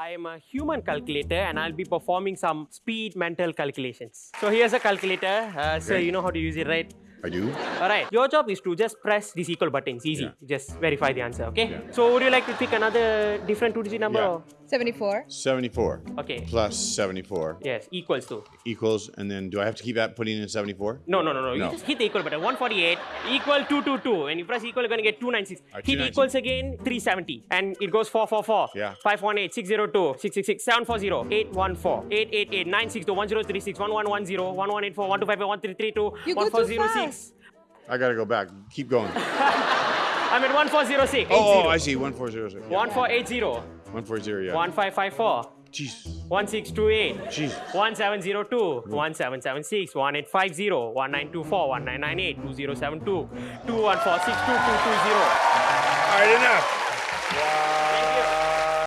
I am a human calculator and I'll be performing some speed mental calculations. So here's a calculator. Uh, So you know how to use it, right? I do. All right. Your job is to just press these equal buttons. Easy. Yeah. Just verify the answer, okay? Yeah. So would you like to pick another different two-digit number? Yeah. Or- 74. 74 Okay. plus 74 Yes, equals to. equals, and then do I have to keep that putting in 74? No, no, no, no. You No. just hit the equal button. 148 equal 222. And you press equal, you're going to get 296. Alright, hit 296. equals again, 370. And it goes 444. Yeah. 518, 602, 666, 740, 814, 888, 962, 1036, 1110, 1184, 1255, 1332, You go too 1406. I gotta go back. Keep going. I'm at 1406. Oh, oh, I see. 1406. Yeah. 1480, 140, yeah. 1554, Jesus. 1628. Jesus. 1702, 1776, 1850, 1924, 1998, 2072, 2146, 2220. All right, enough.